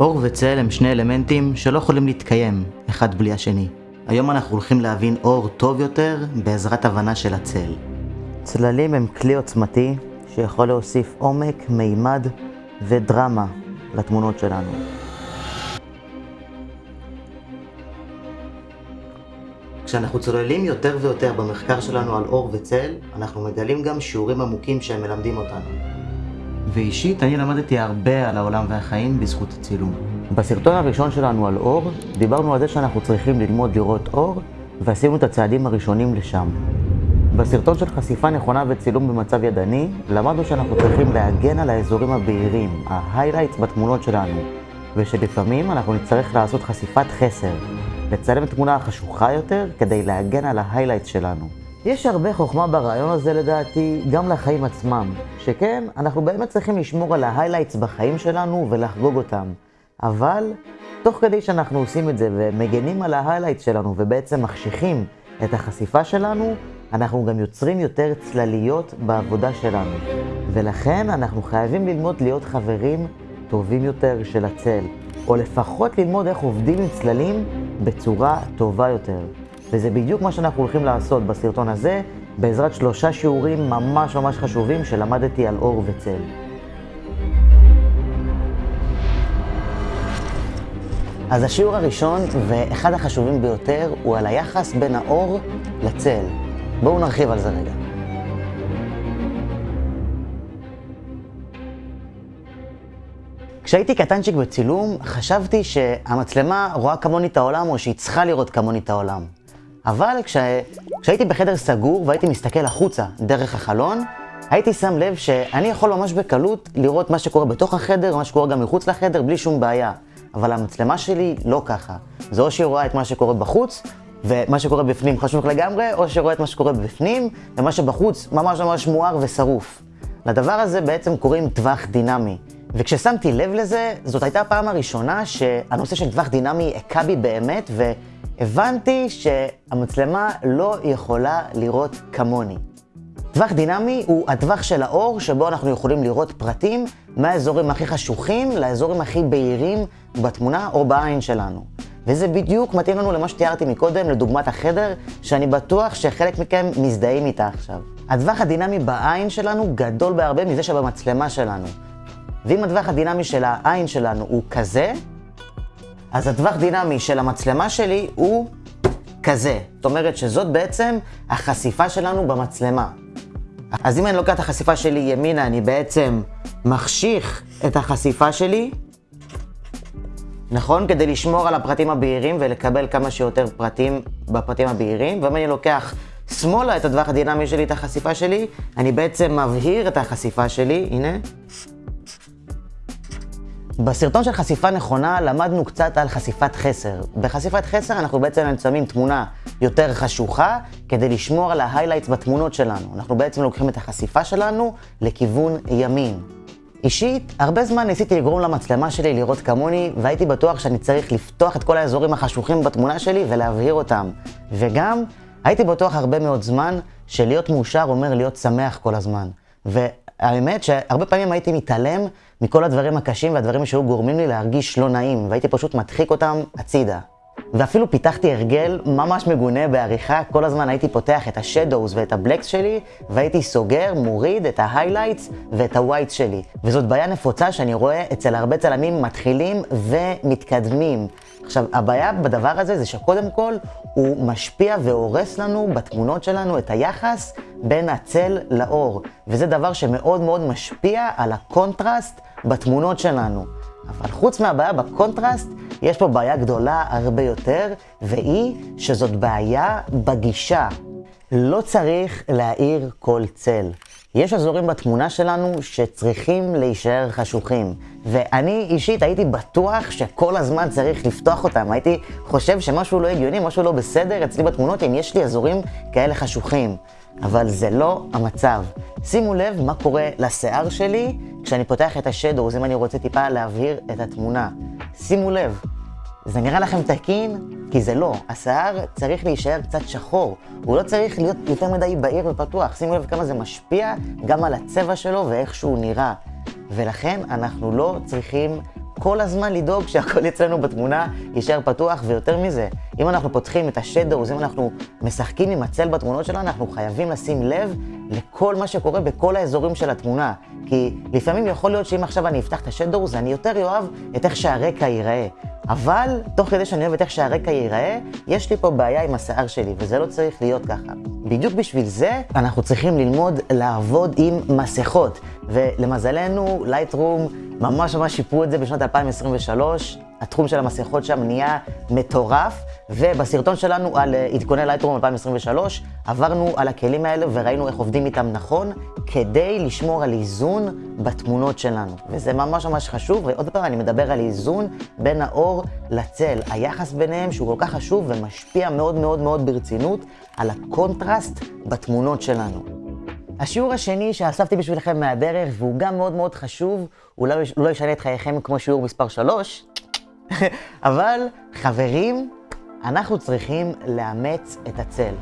אור וצל הם שני אלמנטים שלא יכולים להתקיים אחד בלי השני. היום אנחנו הולכים להבין אור טוב יותר בעזרת הבנה של הצל. צללים הם כלי עוצמתי שיכול להוסיף עומק, מימד ודרמה לתמונות שלנו. כשאנחנו צוללים יותר ויותר במחקר שלנו על אור וצל, אנחנו מגלים גם שיעורים עמוקים שהם מלמדים אותנו. ואישית, אני למדתי הרבה על העולם והחיים בזכות הצילום. בסרטון הראשון שלנו על אור, דיברנו על זה שאנחנו צריכים ללמוד לראות אור, ועשינו את הצעדים הראשונים לשם. בסרטון של חשיפה נכונה וצילום במצב ידני, למדנו שאנחנו צריכים להגן על האזורים הבהירים, ה-highlights בתמונות שלנו, ושלפעמים אנחנו נצטרך לעשות חשיפת חסר, לצלם תמונה חשוכה יותר כדי להגן על ה-highlights שלנו. יש הרבה חוכמה ברעיון הזה לדעתי, גם לחיים עצמם, שכן, אנחנו באמת צריכים לשמור על ה-highlights בחיים שלנו ולחגוג אותם. אבל, תוך כדי שאנחנו עושים את זה ומגנים על ה-highlights שלנו ובעצם מחשיכים את החשיפה שלנו, אנחנו גם יוצרים יותר צלליות בעבודה שלנו. ולכן אנחנו חייבים ללמוד להיות חברים טובים יותר של הצל, או לפחות ללמוד איך עובדים עם צללים בצורה טובה יותר. וזה בדיוק מה שאנחנו הולכים לעשות בסרטון הזה, בעזרת שלושה שיעורים ממש ממש חשובים שלמדתי על אור וצל. אז השיעור הראשון, ואחד החשובים ביותר, הוא על היחס בין האור לצל. בואו נרחיב על זה רגע. כשהייתי קטנצ'יק בצילום, חשבתי שהמצלמה רואה כמוני את העולם, או שהיא צריכה לראות כמוני את העולם. אבל כש... כשהייתי בחדר סגור והייתי מסתכל החוצה דרך החלון, הייתי שם לב שאני יכול ממש בקלות לראות מה שקורה בתוך החדר, מה שקורה גם מחוץ לחדר, בלי שום בעיה. אבל המצלמה שלי לא ככה. זה או שהיא רואה את מה שקורה בחוץ, ומה שקורה בפנים חשוב לגמרי, או שרואה את מה שקורה בפנים, ומה שבחוץ ממש ממש מואר ושרוף. לדבר הזה בעצם קוראים טווח דינמי. וכששמתי לב לזה, זאת הייתה הפעם הראשונה שהנושא של טווח דינמי הכה בי באמת, והבנתי שהמצלמה לא יכולה לראות כמוני. טווח דינמי הוא הטווח של האור שבו אנחנו יכולים לראות פרטים מהאזורים הכי חשוכים לאזורים הכי בהירים בתמונה או בעין שלנו. וזה בדיוק מתאים לנו למה שתיארתי מקודם, לדוגמת החדר, שאני בטוח שחלק מכם מזדהים איתה עכשיו. הטווח הדינמי בעין שלנו גדול בהרבה מזה שבמצלמה שלנו. ואם הטווח הדינמי של העין שלנו הוא כזה, אז הטווח דינמי של המצלמה שלי הוא כזה. זאת אומרת שזאת בעצם החשיפה שלנו במצלמה. אז אם אני לוקח את החשיפה שלי ימינה, אני בעצם מחשיך את החשיפה שלי, נכון? כדי לשמור על הפרטים הבהירים ולקבל כמה שיותר פרטים בפרטים הבהירים. ואם אני לוקח שמאלה את הטווח הדינמי שלי, את החשיפה שלי, אני בעצם מבהיר את החשיפה שלי, הנה. בסרטון של חשיפה נכונה למדנו קצת על חשיפת חסר. בחשיפת חסר אנחנו בעצם שמים תמונה יותר חשוכה כדי לשמור על ההיילייטס בתמונות שלנו. אנחנו בעצם לוקחים את החשיפה שלנו לכיוון ימין. אישית, הרבה זמן ניסיתי לגרום למצלמה שלי לראות כמוני, והייתי בטוח שאני צריך לפתוח את כל האזורים החשוכים בתמונה שלי ולהבהיר אותם. וגם, הייתי בטוח הרבה מאוד זמן שלהיות מאושר אומר להיות שמח כל הזמן. והאמת שהרבה פעמים הייתי מתעלם מכל הדברים הקשים והדברים שהיו גורמים לי להרגיש לא נעים, והייתי פשוט מדחיק אותם הצידה. ואפילו פיתחתי הרגל ממש מגונה בעריכה, כל הזמן הייתי פותח את ה shadows ואת ה blacks שלי, והייתי סוגר, מוריד את ה highlights ואת ה whites שלי. וזאת בעיה נפוצה שאני רואה אצל הרבה צלמים מתחילים ומתקדמים. עכשיו, הבעיה בדבר הזה זה שקודם כל הוא משפיע והורס לנו בתמונות שלנו את היחס בין הצל לאור. וזה דבר שמאוד מאוד משפיע על הקונטרסט בתמונות שלנו. אבל חוץ מהבעיה בקונטרסט, יש פה בעיה גדולה הרבה יותר, והיא שזאת בעיה בגישה. לא צריך להאיר כל צל. יש אזורים בתמונה שלנו שצריכים להישאר חשוכים. ואני אישית הייתי בטוח שכל הזמן צריך לפתוח אותם. הייתי חושב שמשהו לא הגיוני, משהו לא בסדר אצלי בתמונות, אם יש לי אזורים כאלה חשוכים. אבל זה לא המצב. שימו לב מה קורה לשיער שלי כשאני פותח את השדורס, אם אני רוצה טיפה להבהיר את התמונה. שימו לב, זה נראה לכם תקין? כי זה לא. השיער צריך להישאר קצת שחור. הוא לא צריך להיות יותר מדי בהיר ופתוח. שימו לב כמה זה משפיע גם על הצבע שלו ואיך שהוא נראה. ולכן אנחנו לא צריכים כל הזמן לדאוג שהכל אצלנו בתמונה יישאר פתוח, ויותר מזה, אם אנחנו פותחים את השדורס, אם אנחנו משחקים עם הצל בתמונות שלנו, אנחנו חייבים לשים לב לכל מה שקורה בכל האזורים של התמונה. כי לפעמים יכול להיות שאם עכשיו אני אפתח את השדורס, אני יותר אוהב את איך שהרקע ייראה. אבל, תוך כדי שאני אוהב את איך שהרקע ייראה, יש לי פה בעיה עם השיער שלי, וזה לא צריך להיות ככה. בדיוק בשביל זה, אנחנו צריכים ללמוד לעבוד עם מסכות. ולמזלנו, לייטרום ממש ממש שיפרו את זה בשנת 2023. התחום של המסכות שם נהיה מטורף, ובסרטון שלנו על אה, עדכוני לייטרום 2023, עברנו על הכלים האלה וראינו איך עובדים איתם נכון, כדי לשמור על איזון בתמונות שלנו. וזה ממש ממש חשוב, ועוד פעם אני מדבר על איזון בין האור לצל, היחס ביניהם שהוא כל כך חשוב ומשפיע מאוד מאוד מאוד ברצינות על הקונטרסט בתמונות שלנו. השיעור השני שאספתי בשבילכם מהדרך, והוא גם מאוד מאוד חשוב, הוא לא, לא ישנה את חייכם כמו שיעור מספר 3, אבל חברים, אנחנו צריכים לאמץ את הצל.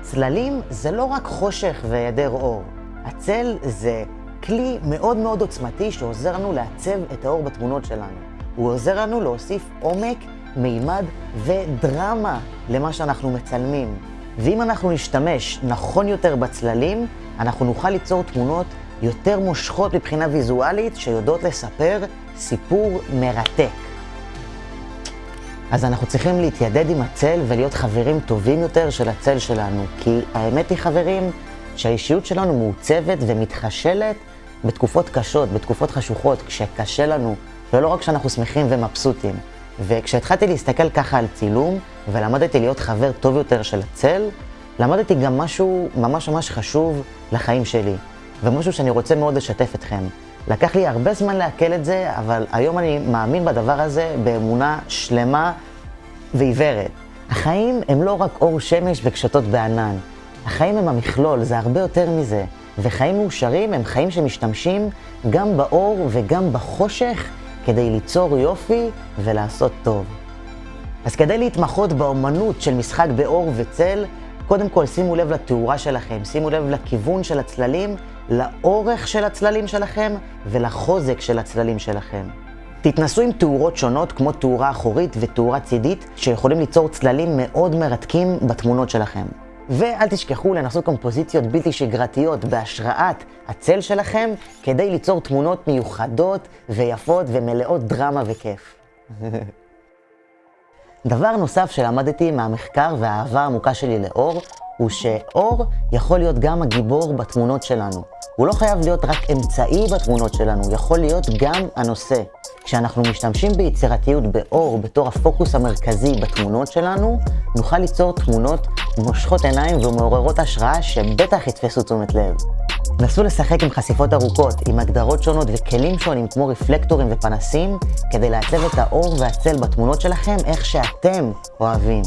צללים זה לא רק חושך והיעדר אור. הצל זה כלי מאוד מאוד עוצמתי שעוזר לנו לעצב את האור בתמונות שלנו. הוא עוזר לנו להוסיף עומק, מימד ודרמה למה שאנחנו מצלמים. ואם אנחנו נשתמש נכון יותר בצללים, אנחנו נוכל ליצור תמונות יותר מושכות מבחינה ויזואלית, שיודעות לספר סיפור מרתק. אז אנחנו צריכים להתיידד עם הצל ולהיות חברים טובים יותר של הצל שלנו. כי האמת היא, חברים, שהאישיות שלנו מעוצבת ומתחשלת בתקופות קשות, בתקופות חשוכות, כשקשה לנו, ולא רק כשאנחנו שמחים ומבסוטים. וכשהתחלתי להסתכל ככה על צילום, ולמדתי להיות חבר טוב יותר של הצל, למדתי גם משהו ממש ממש חשוב לחיים שלי, ומשהו שאני רוצה מאוד לשתף אתכם. לקח לי הרבה זמן לעכל את זה, אבל היום אני מאמין בדבר הזה באמונה שלמה ועיוורת. החיים הם לא רק אור שמש וקשתות בענן. החיים הם המכלול, זה הרבה יותר מזה. וחיים מאושרים הם חיים שמשתמשים גם באור וגם בחושך כדי ליצור יופי ולעשות טוב. אז כדי להתמחות באומנות של משחק באור וצל, קודם כל שימו לב לתאורה שלכם, שימו לב לכיוון של הצללים, לאורך של הצללים שלכם ולחוזק של הצללים שלכם. תתנסו עם תאורות שונות כמו תאורה אחורית ותאורה צידית שיכולים ליצור צללים מאוד מרתקים בתמונות שלכם. ואל תשכחו לנסות קומפוזיציות בלתי שגרתיות בהשראת הצל שלכם כדי ליצור תמונות מיוחדות ויפות ומלאות דרמה וכיף. דבר נוסף שלמדתי מהמחקר והאהבה העמוקה שלי לאור, הוא שאור יכול להיות גם הגיבור בתמונות שלנו. הוא לא חייב להיות רק אמצעי בתמונות שלנו, יכול להיות גם הנושא. כשאנחנו משתמשים ביצירתיות באור בתור הפוקוס המרכזי בתמונות שלנו, נוכל ליצור תמונות מושכות עיניים ומעוררות השראה שבטח יתפסו תשומת לב. נסו לשחק עם חשיפות ארוכות, עם הגדרות שונות וכלים שונים כמו רפלקטורים ופנסים, כדי לעצב את האור והצל בתמונות שלכם איך שאתם אוהבים.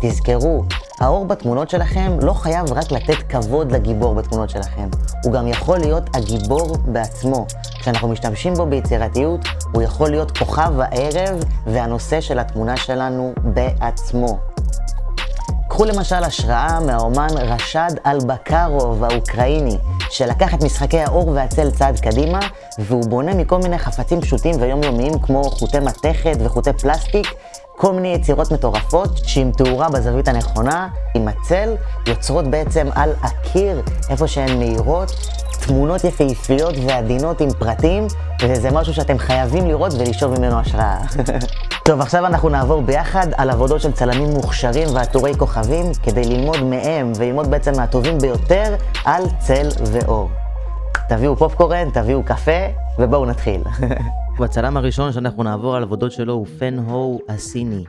תזכרו, האור בתמונות שלכם לא חייב רק לתת כבוד לגיבור בתמונות שלכם, הוא גם יכול להיות הגיבור בעצמו. כשאנחנו משתמשים בו ביצירתיות, הוא יכול להיות כוכב הערב והנושא של התמונה שלנו בעצמו. קחו למשל השראה מהאומן רשד אלבקרוב האוקראיני, שלקח את משחקי האור והצל צעד קדימה, והוא בונה מכל מיני חפצים פשוטים ויומיומיים כמו חוטי מתכת וחוטי פלסטיק, כל מיני יצירות מטורפות שעם תאורה בזווית הנכונה, עם הצל, יוצרות בעצם על הקיר, איפה שהן מהירות, תמונות יפהפיות ועדינות עם פרטים, וזה משהו שאתם חייבים לראות ולשאוב ממנו השראה. טוב, עכשיו אנחנו נעבור ביחד על עבודות של צלמים מוכשרים ועטורי כוכבים, כדי ללמוד מהם וללמוד בעצם מהטובים ביותר על צל ואור. תביאו פופקורן, תביאו קפה, ובואו נתחיל. והצלם הראשון שאנחנו נעבור על עבודות שלו הוא פן הו הסיני.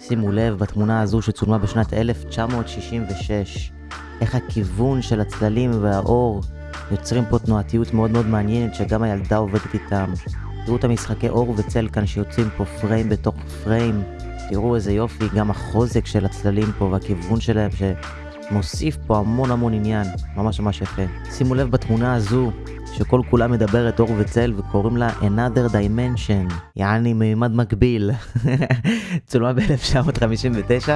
שימו לב בתמונה הזו שצולמה בשנת 1966, איך הכיוון של הצללים והאור יוצרים פה תנועתיות מאוד מאוד מעניינת שגם הילדה עובדת איתם. תראו את המשחקי אור וצל כאן שיוצאים פה פריים בתוך פריים. תראו איזה יופי, גם החוזק של הצללים פה והכיוון שלהם שמוסיף פה המון המון עניין, ממש ממש יפה. שימו לב בתמונה הזו שכל כולה מדברת אור וצל וקוראים לה Another Dimension, יעני מימד מקביל. צולמה ב-1959,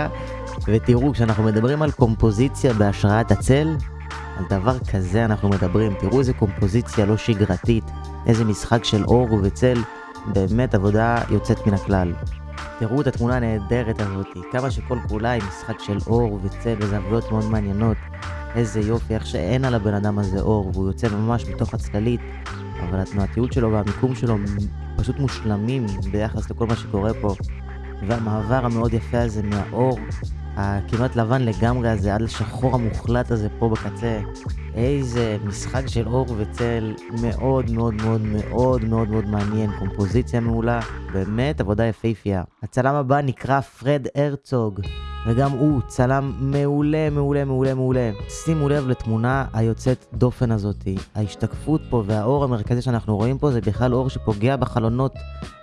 ותראו, כשאנחנו מדברים על קומפוזיציה בהשראת הצל, על דבר כזה אנחנו מדברים. תראו איזה קומפוזיציה לא שגרתית, איזה משחק של אור וצל באמת עבודה יוצאת מן הכלל. תראו את התמונה הנהדרת הזאת, כמה שכל כולה היא משחק של אור וצל עבודות מאוד מעניינות. איזה יופי, איך שאין על הבן אדם הזה אור, והוא יוצא ממש מתוך הצללית, אבל התנועתיות שלו והמיקום שלו פשוט מושלמים ביחס לכל מה שקורה פה. והמעבר המאוד יפה הזה מהאור הכמעט לבן לגמרי הזה, עד לשחור המוחלט הזה פה בקצה. איזה משחק של אור וצל מאוד מאוד מאוד מאוד מאוד מאוד מעניין, קומפוזיציה מעולה, באמת עבודה יפהפייה. הצלם הבא נקרא פרד הרצוג, וגם הוא צלם מעולה מעולה מעולה מעולה. שימו לב לתמונה היוצאת דופן הזאתי. ההשתקפות פה והאור המרכזי שאנחנו רואים פה זה בכלל אור שפוגע בחלונות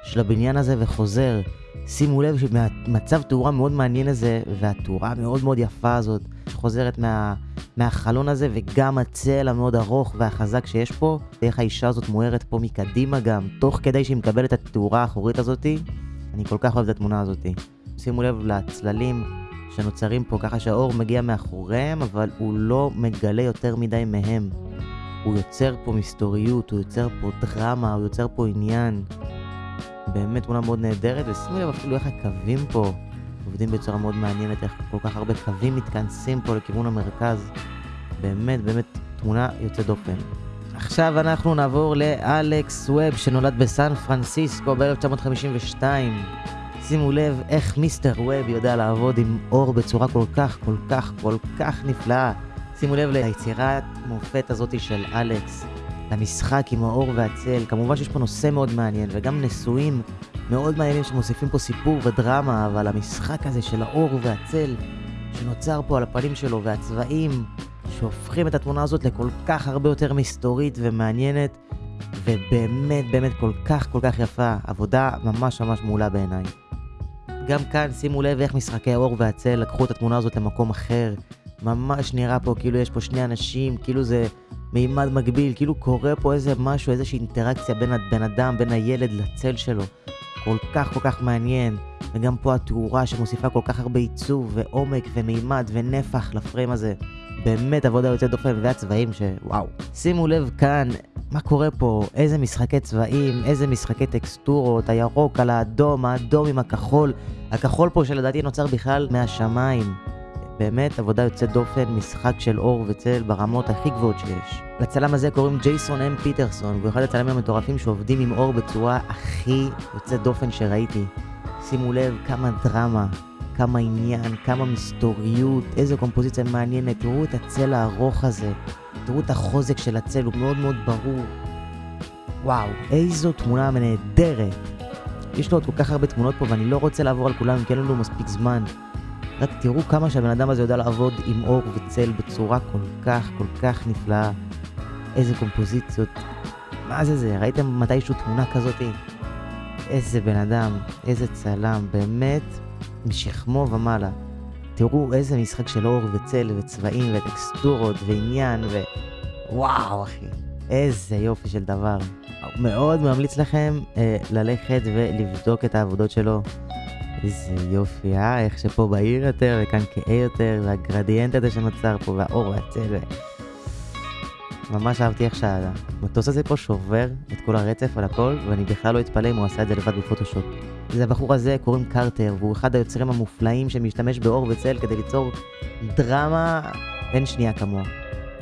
של הבניין הזה וחוזר. שימו לב שמהמצב תאורה מאוד מעניין הזה, והתאורה המאוד מאוד יפה הזאת, שחוזרת מה, מהחלון הזה, וגם הצל המאוד ארוך והחזק שיש פה, איך האישה הזאת מוארת פה מקדימה גם, תוך כדי שהיא מקבלת את התאורה האחורית הזאתי. אני כל כך אוהב את התמונה הזאתי. שימו לב לצללים שנוצרים פה, ככה שהאור מגיע מאחוריהם, אבל הוא לא מגלה יותר מדי מהם. הוא יוצר פה מסתוריות, הוא יוצר פה דרמה, הוא יוצר פה עניין. באמת תמונה מאוד נהדרת, ושימו לב אפילו איך הקווים פה עובדים בצורה מאוד מעניינת, איך כל כך הרבה קווים מתכנסים פה לכיוון המרכז. באמת, באמת תמונה יוצאת דופן. עכשיו אנחנו נעבור לאלכס ווב שנולד בסן פרנסיסקו ב-1952. שימו לב איך מיסטר ווב יודע לעבוד עם אור בצורה כל כך, כל כך, כל כך נפלאה. שימו לב ליצירת מופת הזאתי של אלכס. למשחק עם האור והצל. כמובן שיש פה נושא מאוד מעניין, וגם נשואים מאוד מעניינים שמוסיפים פה סיפור ודרמה, אבל המשחק הזה של האור והצל שנוצר פה על הפנים שלו, והצבעים שהופכים את התמונה הזאת לכל כך הרבה יותר מסתורית ומעניינת, ובאמת באמת כל כך כל כך יפה. עבודה ממש ממש מעולה בעיניי. גם כאן שימו לב איך משחקי האור והצל לקחו את התמונה הזאת למקום אחר. ממש נראה פה כאילו יש פה שני אנשים, כאילו זה מימד מקביל, כאילו קורה פה איזה משהו, איזושהי אינטראקציה בין הבן אדם, בין הילד לצל שלו. כל כך כל כך מעניין. וגם פה התאורה שמוסיפה כל כך הרבה עיצוב ועומק ומימד ונפח לפריים הזה. באמת עבודה יוצאת דופן והצבעים שוואו. שימו לב כאן מה קורה פה, איזה משחקי צבעים, איזה משחקי טקסטורות, הירוק על האדום, האדום עם הכחול. הכחול פה שלדעתי נוצר בכלל מהשמיים. באמת עבודה יוצאת דופן, משחק של אור וצל ברמות הכי גבוהות שיש. לצלם הזה קוראים ג'ייסון אם פיטרסון, והוא אחד הצלמים המטורפים שעובדים עם אור בצורה הכי יוצאת דופן שראיתי. שימו לב כמה דרמה, כמה עניין, כמה מסתוריות, איזה קומפוזיציה מעניינת, תראו את הצל הארוך הזה, תראו את החוזק של הצל, הוא מאוד מאוד ברור. וואו, איזו תמונה נהדרת. יש לו עוד כל כך הרבה תמונות פה ואני לא רוצה לעבור על כולם, כי אין לנו מספיק זמן. רק תראו כמה שהבן אדם הזה יודע לעבוד עם אור וצל בצורה כל כך, כל כך נפלאה. איזה קומפוזיציות. מה זה זה? ראיתם מתישהו תמונה כזאתי? איזה בן אדם, איזה צלם, באמת משכמו ומעלה. תראו איזה משחק של אור וצל וצבעים וטקסטורות ועניין ו... וואו אחי, איזה יופי של דבר. מאוד ממליץ לכם אה, ללכת ולבדוק את העבודות שלו. איזה יופי, אה? איך שפה בהיר יותר, וכאן כהה יותר, והגרדיאנט הזה שנוצר פה, והאור והצל. ממש אהבתי איך שהמטוס הזה פה שובר את כל הרצף על הכל, ואני בכלל לא אתפלא אם הוא עשה את זה לבד בפוטושופ. זה הבחור הזה קוראים קרטר, והוא אחד היוצרים המופלאים שמשתמש באור וצל כדי ליצור דרמה אין שנייה כמוה.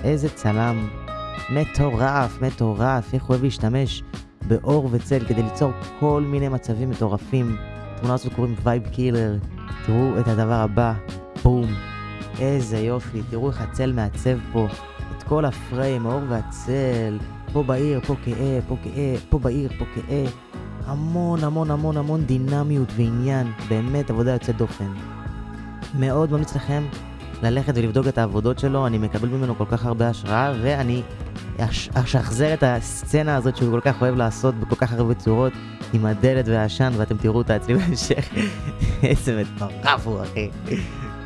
איזה צלם מטורף, מטורף, איך הוא אוהב להשתמש באור וצל כדי ליצור כל מיני מצבים מטורפים. התמונה הזאת קוראים Vibe Killer. תראו את הדבר הבא, בום. איזה יופי, תראו איך הצל מעצב פה את כל הפריים, האור והצל. פה בעיר, פה כהה, פה כהה, פה בעיר, פה כהה. המון המון המון המון דינמיות ועניין, באמת עבודה יוצאת דופן. מאוד ממליץ לכם ללכת ולבדוק את העבודות שלו, אני מקבל ממנו כל כך הרבה השראה, ואני אשחזר את הסצנה הזאת שהוא כל כך אוהב לעשות בכל כך הרבה צורות. עם הדלת והעשן, ואתם תראו אותה אצלי בהמשך. איזה מטורף הוא, אחי.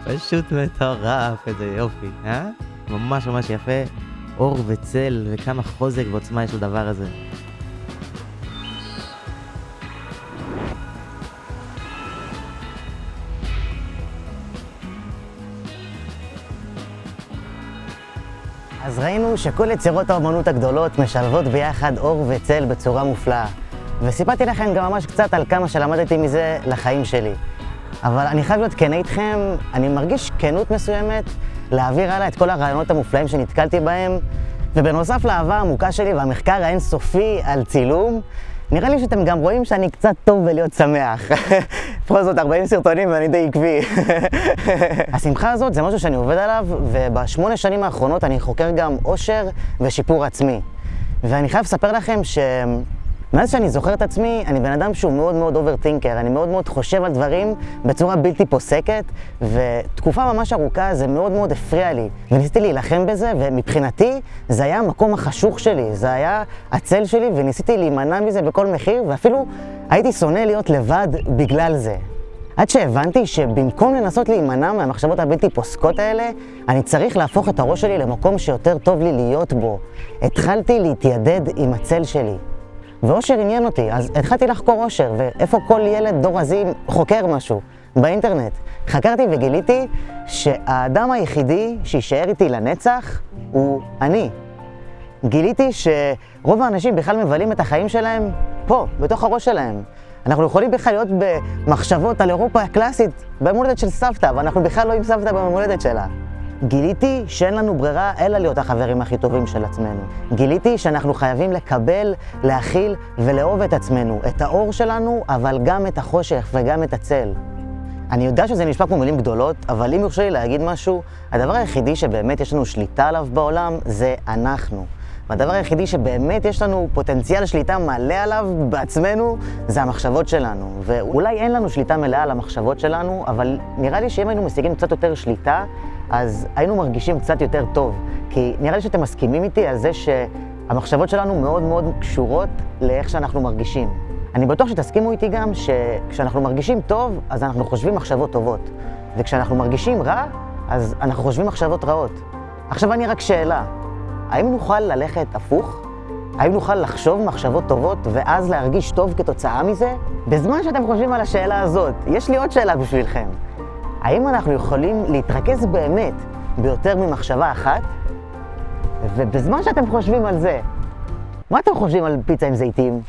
פשוט מטורף, איזה יופי, אה? ממש ממש יפה. אור וצל, וכמה חוזק ועוצמה יש לדבר הזה. ראינו שכל יצירות האומנות הגדולות משלבות ביחד אור וצל בצורה מופלאה. וסיפרתי לכם גם ממש קצת על כמה שלמדתי מזה לחיים שלי. אבל אני חייב להיות כן איתכם, אני מרגיש כנות מסוימת להעביר הלאה את כל הרעיונות המופלאים שנתקלתי בהם, ובנוסף לאהבה העמוקה שלי והמחקר האינסופי על צילום, נראה לי שאתם גם רואים שאני קצת טוב בלהיות שמח. בכל זאת, 40 סרטונים ואני די עקבי. השמחה הזאת זה משהו שאני עובד עליו, ובשמונה שנים האחרונות אני חוקר גם אושר ושיפור עצמי. ואני חייב לספר לכם ש... מאז שאני זוכר את עצמי, אני בן אדם שהוא מאוד מאוד overthinker, אני מאוד מאוד חושב על דברים בצורה בלתי פוסקת, ותקופה ממש ארוכה זה מאוד מאוד הפריע לי, וניסיתי להילחם בזה, ומבחינתי זה היה המקום החשוך שלי, זה היה הצל שלי, וניסיתי להימנע מזה בכל מחיר, ואפילו הייתי שונא להיות לבד בגלל זה. עד שהבנתי שבמקום לנסות להימנע מהמחשבות הבלתי פוסקות האלה, אני צריך להפוך את הראש שלי למקום שיותר טוב לי להיות בו. התחלתי להתיידד עם הצל שלי. ואושר עניין אותי, אז התחלתי לחקור אושר, ואיפה כל ילד דור רזים חוקר משהו? באינטרנט. חקרתי וגיליתי שהאדם היחידי שיישאר איתי לנצח הוא אני. גיליתי שרוב האנשים בכלל מבלים את החיים שלהם פה, בתוך הראש שלהם. אנחנו יכולים בכלל להיות במחשבות על אירופה הקלאסית, ביום הולדת של סבתא, ואנחנו בכלל לא עם סבתא ביום הולדת שלה. גיליתי שאין לנו ברירה אלא להיות החברים הכי טובים של עצמנו. גיליתי שאנחנו חייבים לקבל, להכיל ולאהוב את עצמנו, את האור שלנו, אבל גם את החושך וגם את הצל. אני יודע שזה נשמע כמו מילים גדולות, אבל אם יורשה לי להגיד משהו, הדבר היחידי שבאמת יש לנו שליטה עליו בעולם זה אנחנו. והדבר היחידי שבאמת יש לנו פוטנציאל שליטה מלא עליו בעצמנו, זה המחשבות שלנו. ואולי אין לנו שליטה מלאה על המחשבות שלנו, אבל נראה לי שאם היינו משיגים קצת יותר שליטה, אז היינו מרגישים קצת יותר טוב. כי נראה לי שאתם מסכימים איתי על זה שהמחשבות שלנו מאוד מאוד קשורות לאיך שאנחנו מרגישים. אני בטוח שתסכימו איתי גם שכשאנחנו מרגישים טוב, אז אנחנו חושבים מחשבות טובות. וכשאנחנו מרגישים רע, אז אנחנו חושבים מחשבות רעות. עכשיו אני רק שאלה, האם נוכל ללכת הפוך? האם נוכל לחשוב מחשבות טובות ואז להרגיש טוב כתוצאה מזה? בזמן שאתם חושבים על השאלה הזאת, יש לי עוד שאלה בשבילכם. האם אנחנו יכולים להתרכז באמת ביותר ממחשבה אחת? ובזמן שאתם חושבים על זה, מה אתם חושבים על פיצה עם זיתים?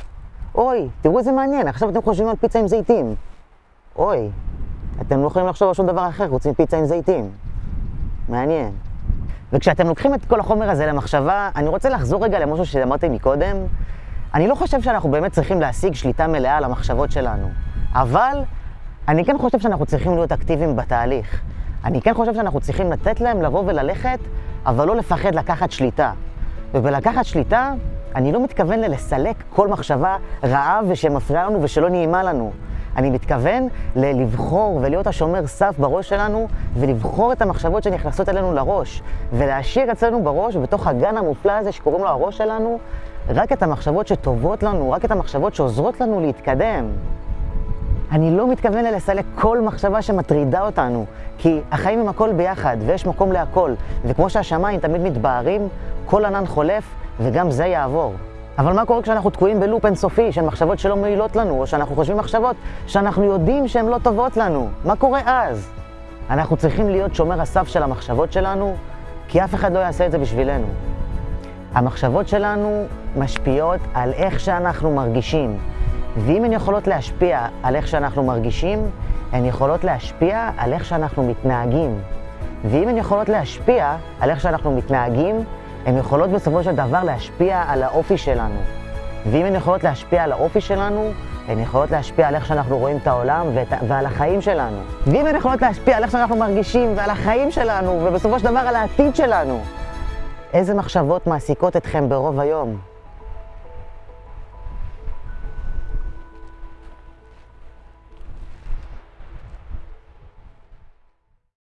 אוי, תראו איזה מעניין, עכשיו אתם חושבים על פיצה עם זיתים. אוי, אתם לא יכולים לחשוב על שום דבר אחר חוץ מפיצה עם זיתים. מעניין. וכשאתם לוקחים את כל החומר הזה למחשבה, אני רוצה לחזור רגע למשהו שאמרתי מקודם. אני לא חושב שאנחנו באמת צריכים להשיג שליטה מלאה על המחשבות שלנו, אבל אני כן חושב שאנחנו צריכים להיות אקטיביים בתהליך. אני כן חושב שאנחנו צריכים לתת להם לבוא וללכת, אבל לא לפחד לקחת שליטה. ובלקחת שליטה, אני לא מתכוון ללסלק כל מחשבה רעה ושמפריעה לנו ושלא נעימה לנו. אני מתכוון לבחור ולהיות השומר סף בראש שלנו ולבחור את המחשבות שנכנסות אלינו לראש ולהשאיר אצלנו בראש, בתוך הגן המופלא הזה שקוראים לו הראש שלנו, רק את המחשבות שטובות לנו, רק את המחשבות שעוזרות לנו להתקדם. אני לא מתכוון לסלק כל מחשבה שמטרידה אותנו, כי החיים הם הכל ביחד, ויש מקום להכל. וכמו שהשמיים תמיד מתבהרים, כל ענן חולף, וגם זה יעבור. אבל מה קורה כשאנחנו תקועים בלופ אינסופי של מחשבות שלא מועילות לנו, או שאנחנו חושבים מחשבות שאנחנו יודעים שהן לא טובות לנו? מה קורה אז? אנחנו צריכים להיות שומר הסף של המחשבות שלנו, כי אף אחד לא יעשה את זה בשבילנו. המחשבות שלנו משפיעות על איך שאנחנו מרגישים. ואם הן יכולות להשפיע על איך שאנחנו מרגישים, הן יכולות להשפיע על איך שאנחנו מתנהגים. ואם הן יכולות להשפיע על איך שאנחנו מתנהגים, הן יכולות בסופו של דבר להשפיע על האופי שלנו. ואם הן יכולות להשפיע על האופי שלנו, הן יכולות להשפיע על איך שאנחנו רואים את העולם ואת, ועל החיים שלנו. ואם הן יכולות להשפיע על איך שאנחנו מרגישים ועל החיים שלנו, ובסופו של דבר על העתיד שלנו, איזה מחשבות מעסיקות אתכם ברוב היום?